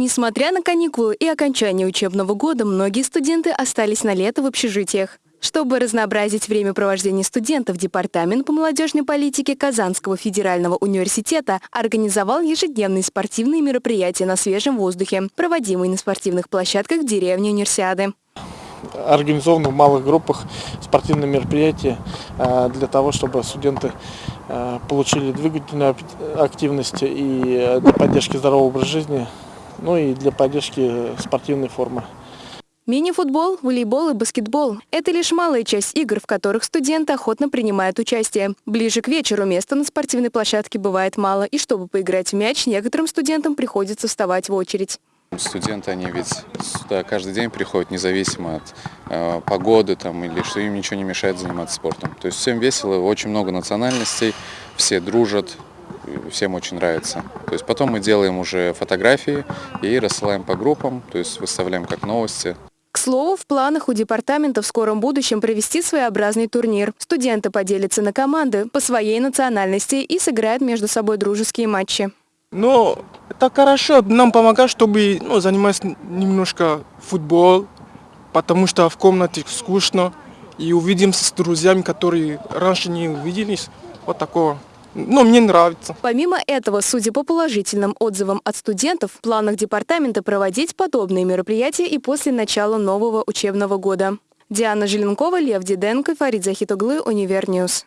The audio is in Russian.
Несмотря на каникулы и окончание учебного года, многие студенты остались на лето в общежитиях. Чтобы разнообразить время провождения студентов, Департамент по молодежной политике Казанского федерального университета организовал ежедневные спортивные мероприятия на свежем воздухе, проводимые на спортивных площадках в деревне Универсиады. Организованы в малых группах спортивные мероприятия э, для того, чтобы студенты э, получили двигательную активность и э, для поддержки здорового образа жизни ну и для поддержки спортивной формы. Мини-футбол, волейбол и баскетбол – это лишь малая часть игр, в которых студенты охотно принимают участие. Ближе к вечеру места на спортивной площадке бывает мало, и чтобы поиграть в мяч, некоторым студентам приходится вставать в очередь. Студенты, они ведь сюда каждый день приходят, независимо от э, погоды там, или что им ничего не мешает заниматься спортом. То есть всем весело, очень много национальностей, все дружат, всем очень нравится. То есть потом мы делаем уже фотографии и рассылаем по группам, то есть выставляем как новости. К слову, в планах у департамента в скором будущем провести своеобразный турнир. Студенты поделятся на команды по своей национальности и сыграют между собой дружеские матчи. Ну, это хорошо, нам помогает, чтобы ну, заниматься немножко футбол, потому что в комнате скучно. И увидимся с друзьями, которые раньше не увиделись. Вот такого. Но мне нравится. Помимо этого, судя по положительным отзывам от студентов, в планах департамента проводить подобные мероприятия и после начала нового учебного года. Диана Желенкова, Лев Диденко, Фарид Захитоглы, Univer News.